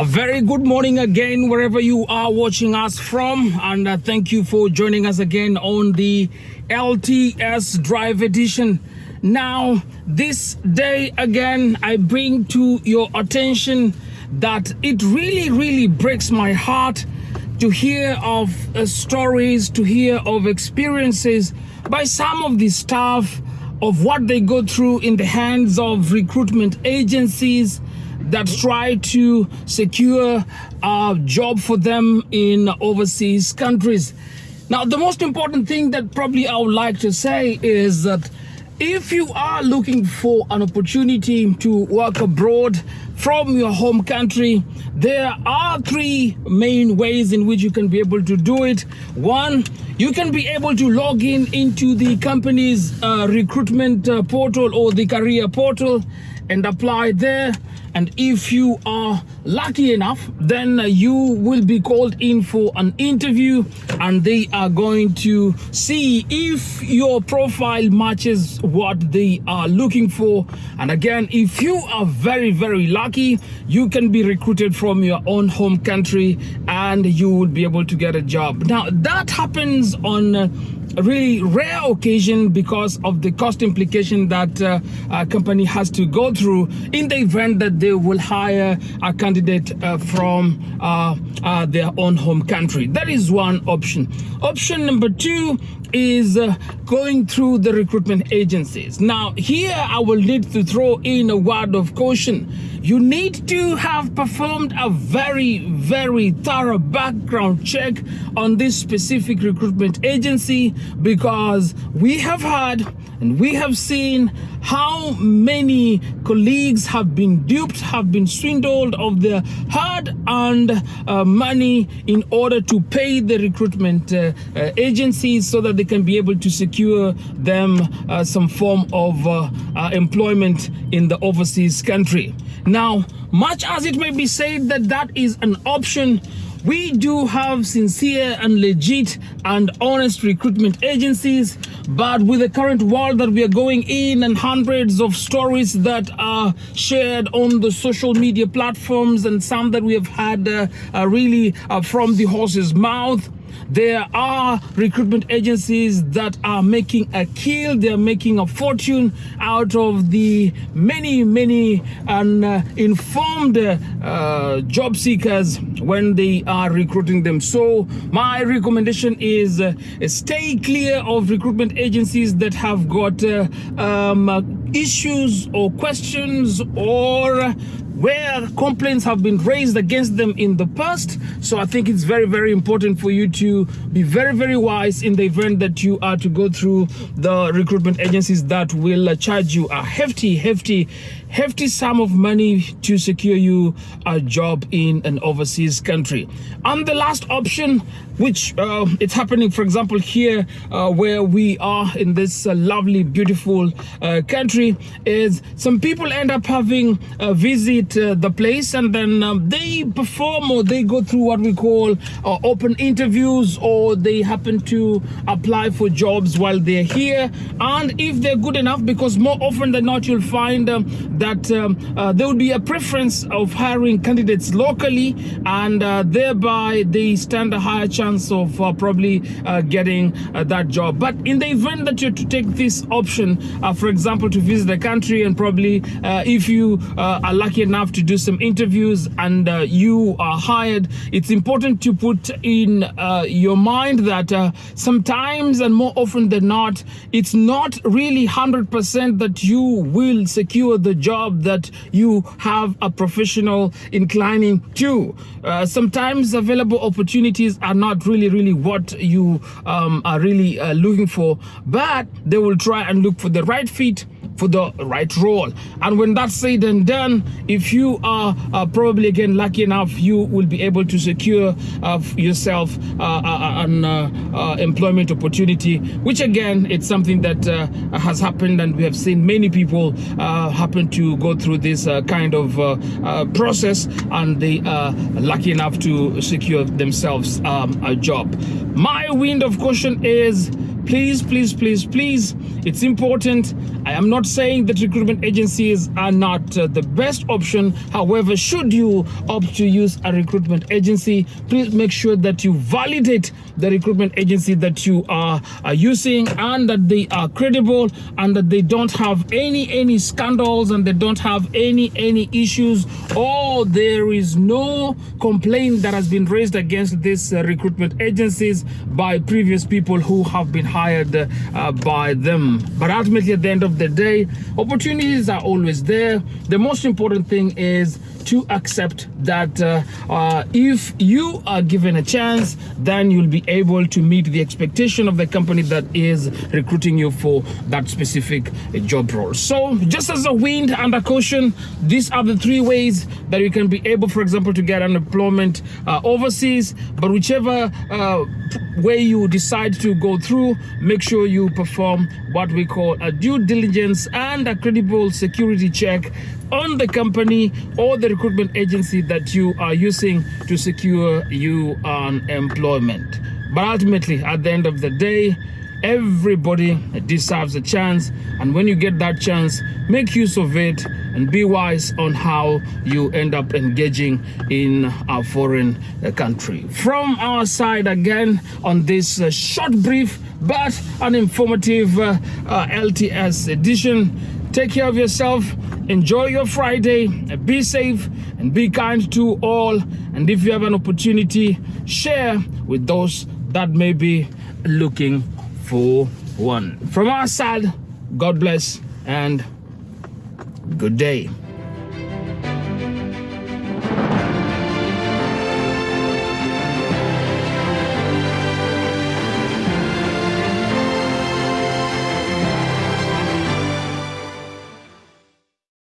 A very good morning again, wherever you are watching us from. And uh, thank you for joining us again on the LTS Drive Edition. Now, this day again, I bring to your attention that it really, really breaks my heart to hear of uh, stories, to hear of experiences by some of the staff of what they go through in the hands of recruitment agencies that try to secure a job for them in overseas countries. Now, the most important thing that probably I would like to say is that if you are looking for an opportunity to work abroad from your home country, there are three main ways in which you can be able to do it. One, you can be able to log in into the company's uh, recruitment uh, portal or the career portal and apply there. And if you are lucky enough then you will be called in for an interview and they are going to see if your profile matches what they are looking for. And again if you are very very lucky you can be recruited from your own home country and you will be able to get a job. Now that happens on really rare occasion because of the cost implication that uh, a company has to go through in the event that they will hire a candidate uh, from uh, uh their own home country. That is one option. Option number two is uh, going through the recruitment agencies. Now, here I will need to throw in a word of caution. You need to have performed a very, very thorough background check on this specific recruitment agency because we have had and we have seen how many colleagues have been duped, have been swindled of their hard-earned uh, money in order to pay the recruitment uh, uh, agencies so that they can be able to secure them uh, some form of uh, uh, employment in the overseas country. Now, much as it may be said that that is an option, we do have sincere and legit and honest recruitment agencies, but with the current world that we are going in and hundreds of stories that are shared on the social media platforms and some that we have had uh, uh, really uh, from the horse's mouth, there are recruitment agencies that are making a kill, they're making a fortune out of the many, many uninformed uh, job seekers when they are recruiting them. So my recommendation is uh, stay clear of recruitment agencies that have got uh, um, issues or questions or where complaints have been raised against them in the past. So I think it's very, very important for you to be very, very wise in the event that you are to go through the recruitment agencies that will charge you a hefty, hefty, hefty sum of money to secure you a job in an overseas country. And the last option, which uh, it's happening, for example, here uh, where we are in this uh, lovely, beautiful uh, country, is some people end up having a visit uh, the place and then um, they perform or they go through what we call uh, open interviews or they happen to apply for jobs while they're here. And if they're good enough because more often than not you'll find um, that um, uh, there will be a preference of hiring candidates locally and uh, thereby they stand a higher chance of uh, probably uh, getting that job. But in the event that you're to take this option for example to visit the country and probably if you are lucky enough enough to do some interviews and uh, you are hired, it's important to put in uh, your mind that uh, sometimes and more often than not, it's not really 100% that you will secure the job that you have a professional inclining to. Uh, sometimes available opportunities are not really, really what you um, are really uh, looking for, but they will try and look for the right fit for the right role. And when that's said and done, if you are uh, probably again lucky enough, you will be able to secure uh, yourself uh, uh, uh an uh, employment opportunity, which again, it's something that has happened and we have seen many people happen to go through this kind of process and they are lucky enough to secure themselves um, a job. My wind of caution is please please please please it's important I am not saying that recruitment agencies are not uh, the best option. However, should you opt to use a recruitment agency, please make sure that you validate the recruitment agency that you are, are using and that they are credible and that they don't have any any scandals and they don't have any any issues or there is no complaint that has been raised against these uh, recruitment agencies by previous people who have been hired uh, by them but ultimately at the end of the day opportunities are always there the most important thing is to accept that uh, uh, if you are given a chance, then you'll be able to meet the expectation of the company that is recruiting you for that specific uh, job role. So, just as a wind a caution, these are the three ways that you can be able, for example, to get unemployment uh, overseas. But whichever uh, way you decide to go through, make sure you perform what we call a due diligence and a credible security check on the company or the recruitment agency that you are using to secure you an employment. But ultimately, at the end of the day, everybody deserves a chance. And when you get that chance, make use of it and be wise on how you end up engaging in a foreign uh, country. From our side, again, on this uh, short, brief, but an informative uh, uh, LTS edition, take care of yourself enjoy your friday be safe and be kind to all and if you have an opportunity share with those that may be looking for one. From our side god bless and good day